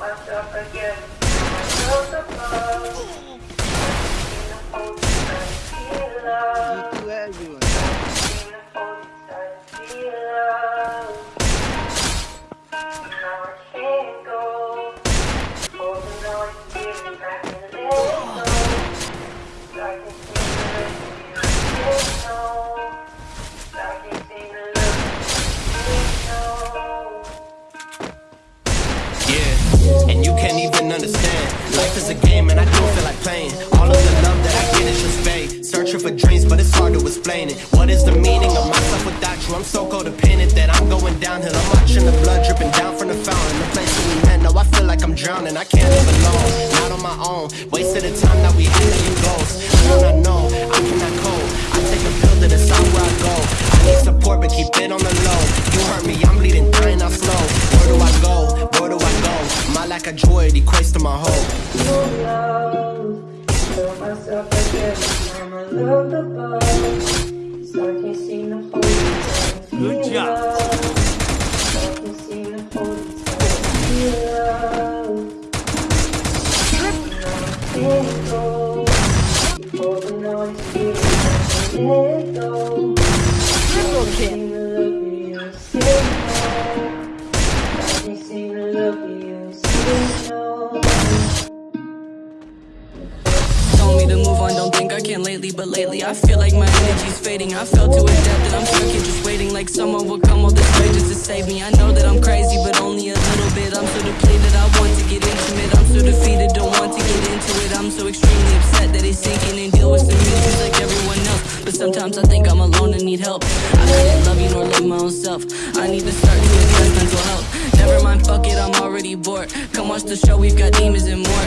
myself again. Myself above. Seen the whole time, feel love. Itu eh and you can't even understand. Life is a game, and I don't feel like playing. All of the love that I get is just fade. Searching for dreams, but it's hard to explain it. What is the meaning of myself without you? I'm so codependent that I'm going downhill. I'm watching the blood dripping down from the fountain. The place that we met, now I feel like I'm drowning. I can't live alone, not on my own. Wasted the time that we had letting goes. My hope. love. Feel myself again. I'm a love above. So I can't seem to hold it. Good job. So I can't seem to hold it. Feel love. To move on, don't think I can lately, but lately I feel like my energy's fading. I fell to a depth that I'm stuck in just waiting, like someone will come all this way just to save me. I know that I'm crazy, but only a little bit. I'm so depleted, I want to get intimate. I'm so defeated, don't want to get into it. I'm so extremely upset that it's sinking and deal with some issues like everyone else. But sometimes I think I'm alone and need help. I couldn't love you nor love my own self. I need to start to address mental health. Never mind, fuck it, I'm already bored. Come watch the show, we've got demons and more.